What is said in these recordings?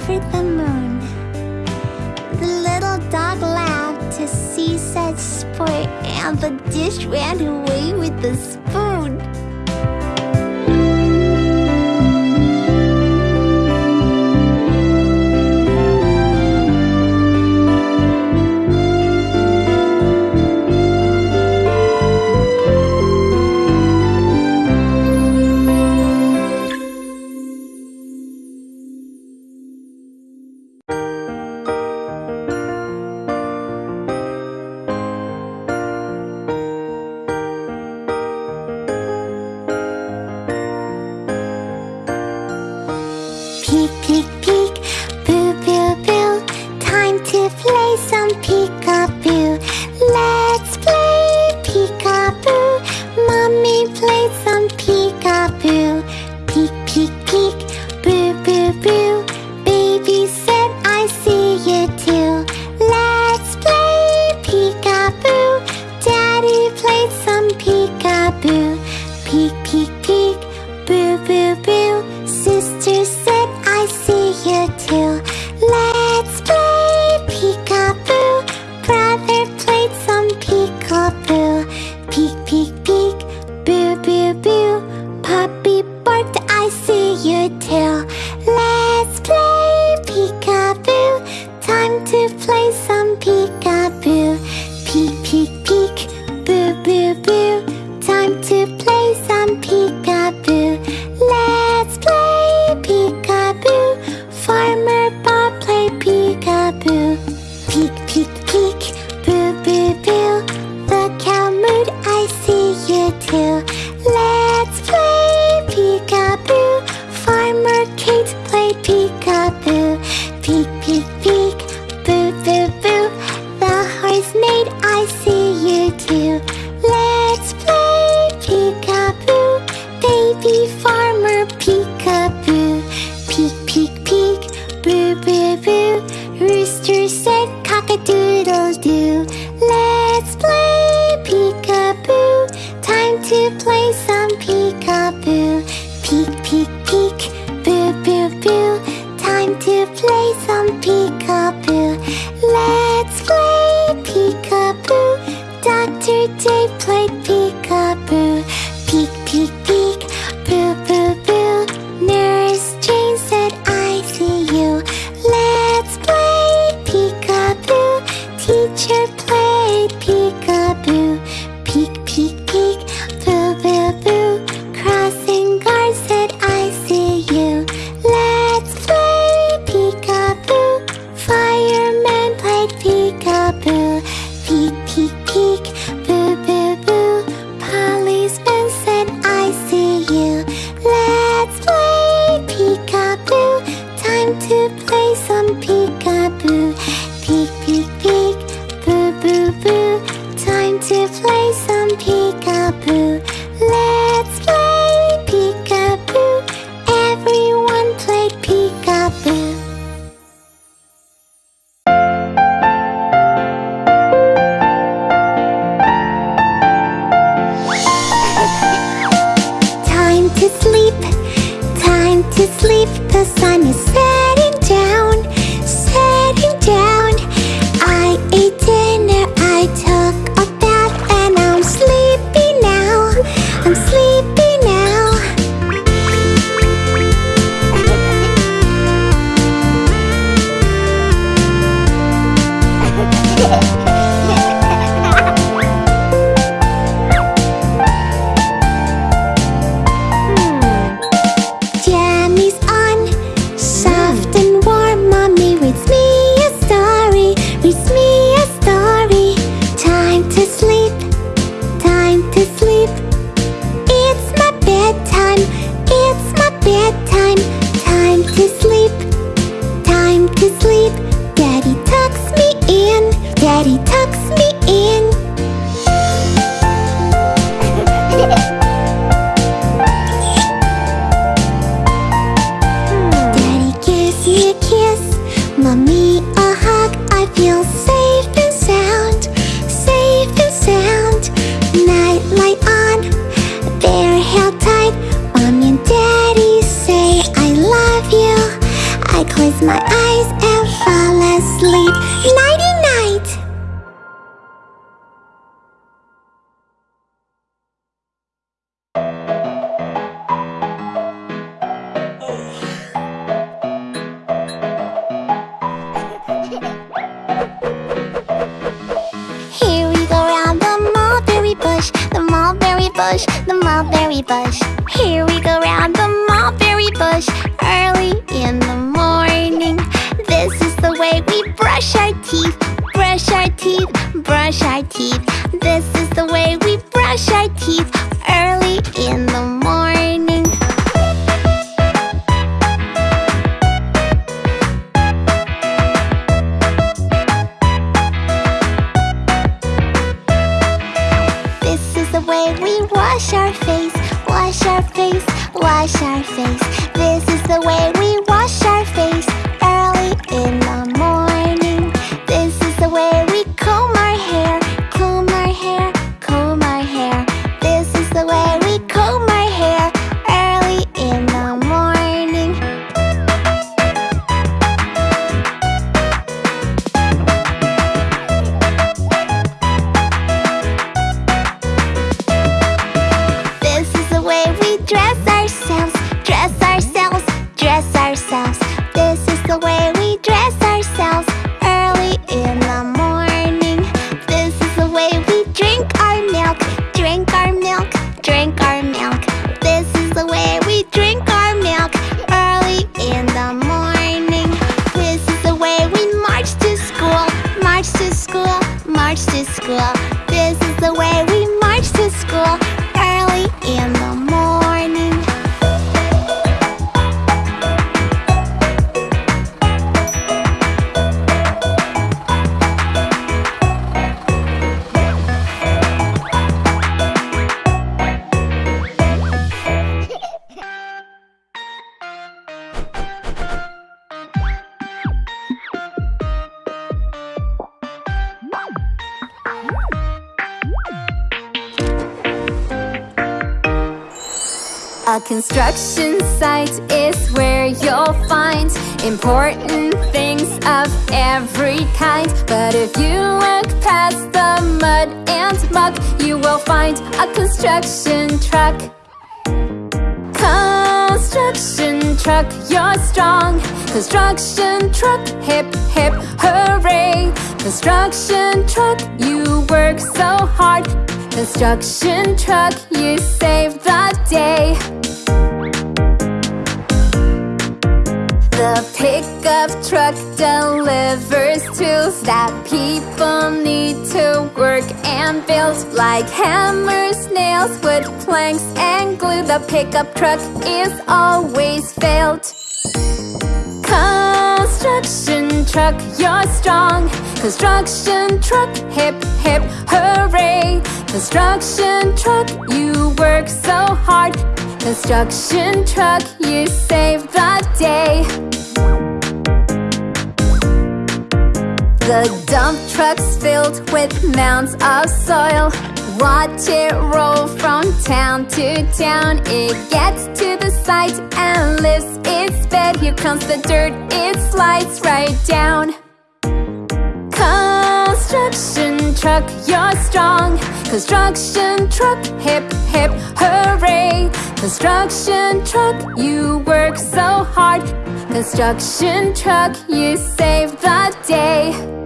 over the moon. The little dog laughed to see such sport, and the dish ran away with the spoon. I feel safe if you look past the mud and muck, you will find a construction truck. Construction truck, you're strong. Construction truck, hip hip hooray. Construction truck, you work so hard. Construction truck, you save the day. The pickup truck delivers tools that people need to work and build. Like hammers, nails, wood, planks, and glue The pickup truck is always filled Construction truck, you're strong. Construction truck, hip hip hooray. Construction truck, you work so hard. Construction truck, you save the day The dump truck's filled with mounds of soil. Watch it roll from town to town. It gets to the site and lifts its bed. Here comes the dirt, it slides right down. Construction truck, you're strong. Construction truck, hip hip hooray. Construction truck, you work so hard. Construction truck, you save the day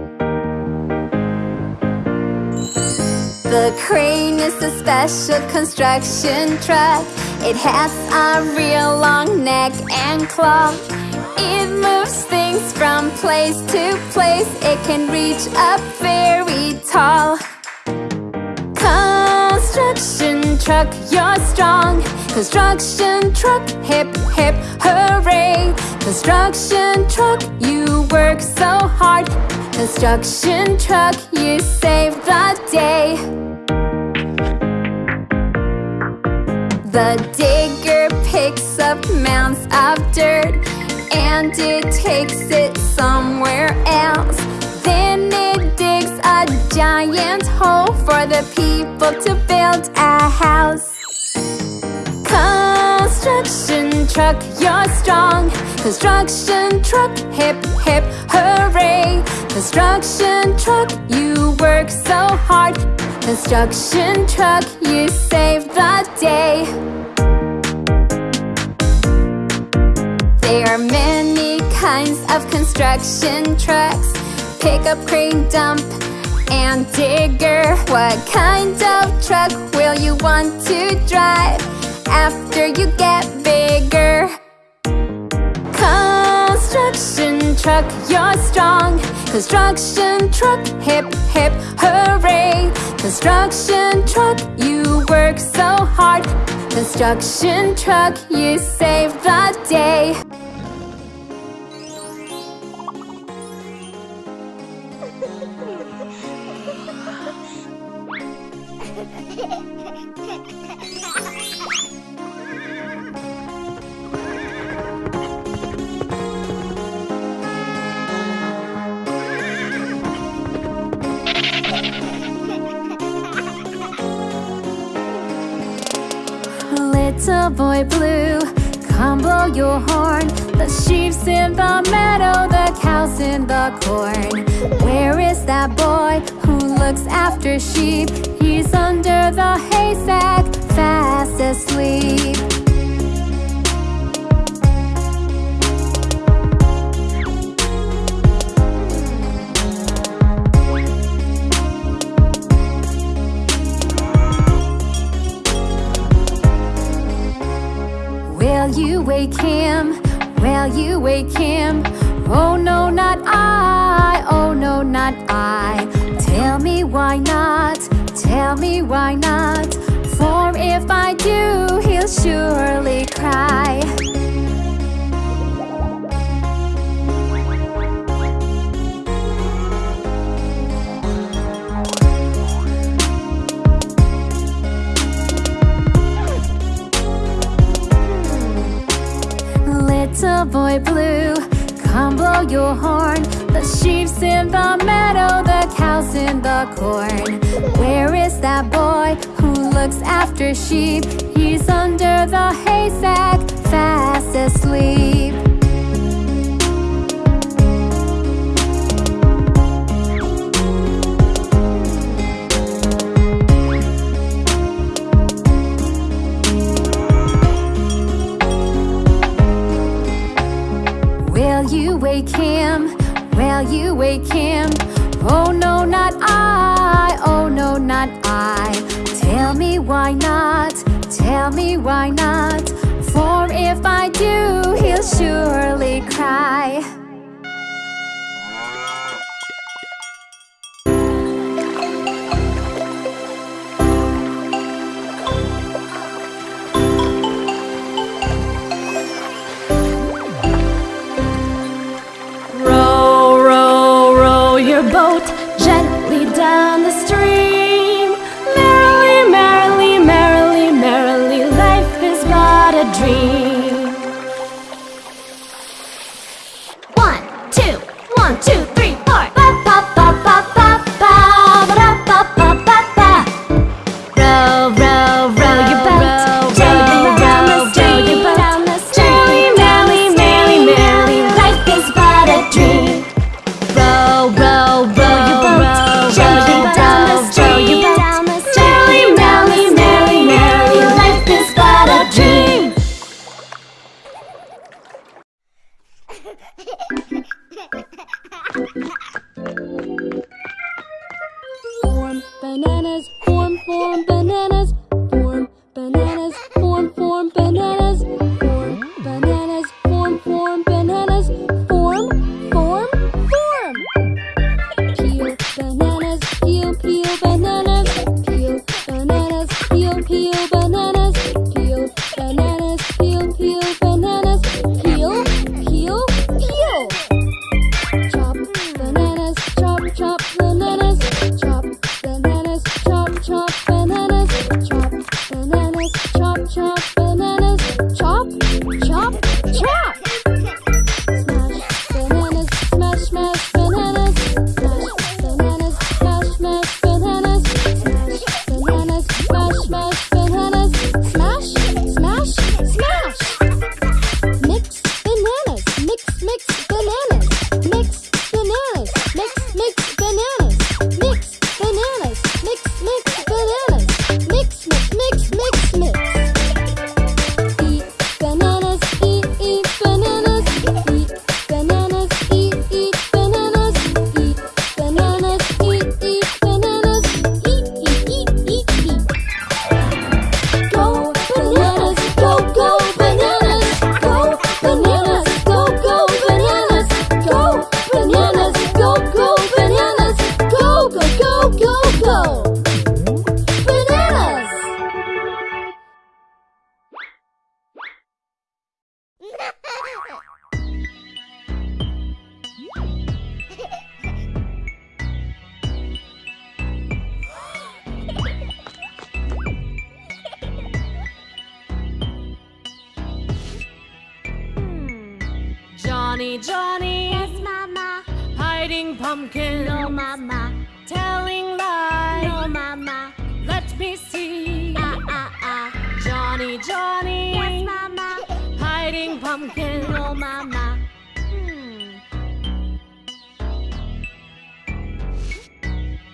The crane is a special construction truck. It has a real long neck and claw. It moves things from place to place. It can reach up very tall. Construction truck, you're strong. Construction truck, hip hip hooray. Construction truck, you work so hard. Construction truck, you save the day The digger picks up mounds of dirt And it takes it somewhere else. Then it digs a giant hole For the people to build a house. Construction truck, you're strong. Construction truck, hip hip hooray. Construction truck, you work so hard Construction truck, you save the day. There are many kinds of construction trucks. Pick up, crane, dump, and digger. What kind of truck will you want to drive After you get bigger? Construction truck, you're strong. Construction truck, hip hip hooray Construction truck, you work so hard. Construction truck, you save the day Blue, come blow your horn. The sheep's in the meadow, the cow's in the corn. Where is that boy who looks after sheep? He's under the haystack, fast asleep wake him? Will you wake him? Oh no, not I, oh no, not I. Tell me why not, tell me why not? For if I do, he'll surely cry boy blue, come blow your horn. The sheep's in the meadow, the cow's in the corn. Where is that boy who looks after sheep? He's under the haystack, fast asleep wake him? Will you wake him? Oh no, not I, oh no, not I. Tell me why not, tell me why not? For if I do, he'll surely cry Johnny, Yes, Mama. Hiding pumpkin, No, Mama. Telling lies. No, Mama. Let me see. Ah, ah, ah. Johnny, Johnny. Yes, Mama. Hiding pumpkin, No, Mama. Hmm.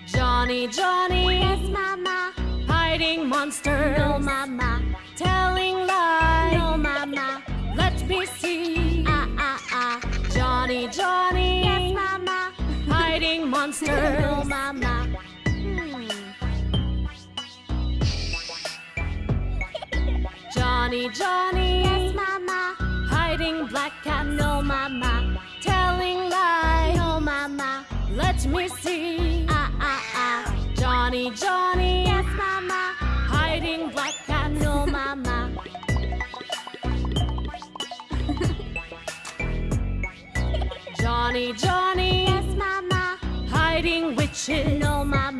Johnny, Johnny. Yes, Mama. Hiding monster, No, Mama. monster. Oh, mama. Johnny, Johnny. Yes, mama. Hiding black cat. No, mama. Telling lies. No, mama. Let me see. Ah, ah, ah. Johnny, Johnny. Yes, mama. Hiding black cat. No, mama. Johnny, Johnny shit. No, my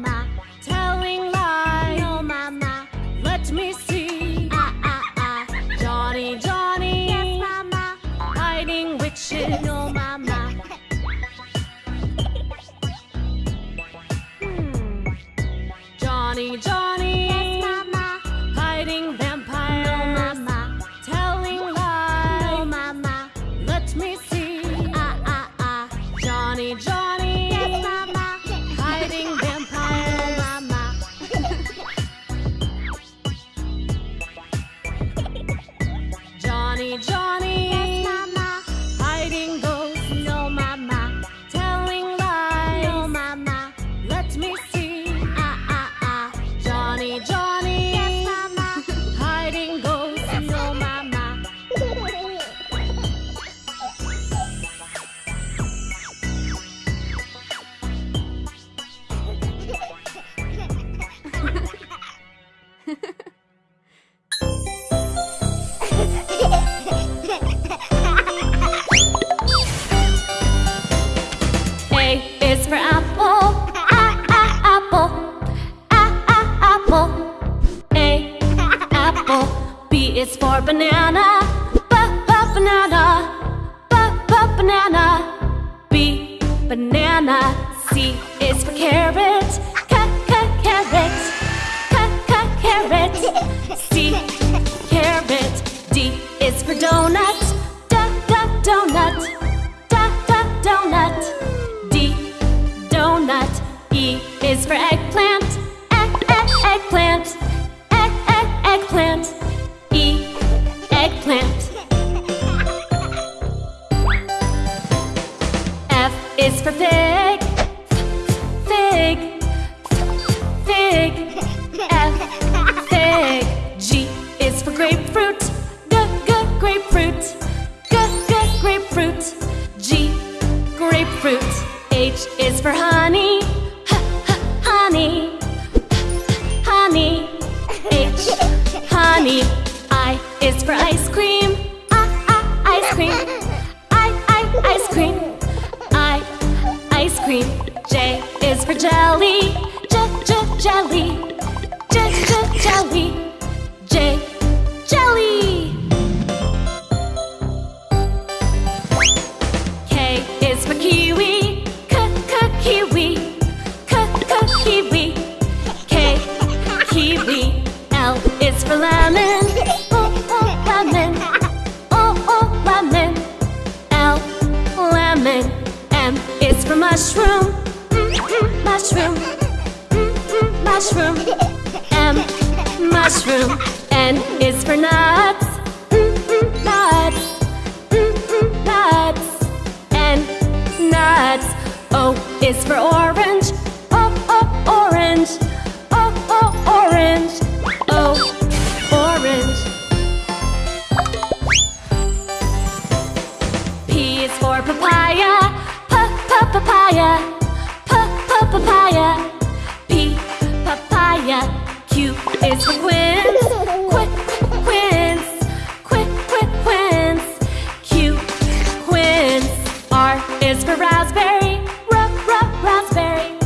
is for raspberry. Rup, rup, raspberry.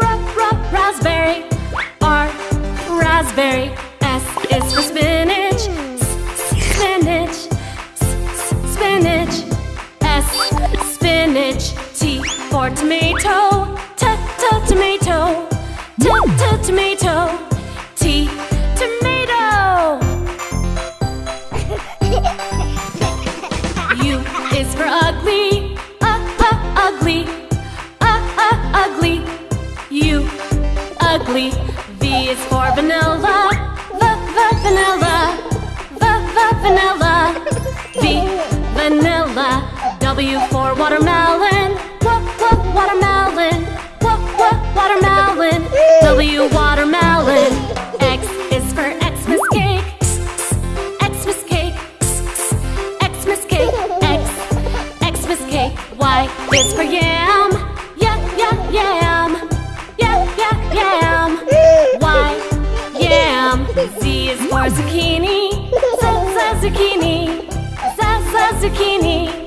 Rup, rup, raspberry. R, raspberry. S is for spinach. S, spinach. S, spinach. S, spinach. T for tomato. T, t, tomato. T, t, tomato. W for watermelon. What what watermelon? What what watermelon? W watermelon. X is for Xmas cake. Xmas cake. Xmas cake. X. Xmas cake. Y is for yam. Yeah yeah yam. Yeah yeah yam. Y yam. Z is for zucchini. Z z zucchini. Z z zucchini.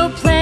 little plan.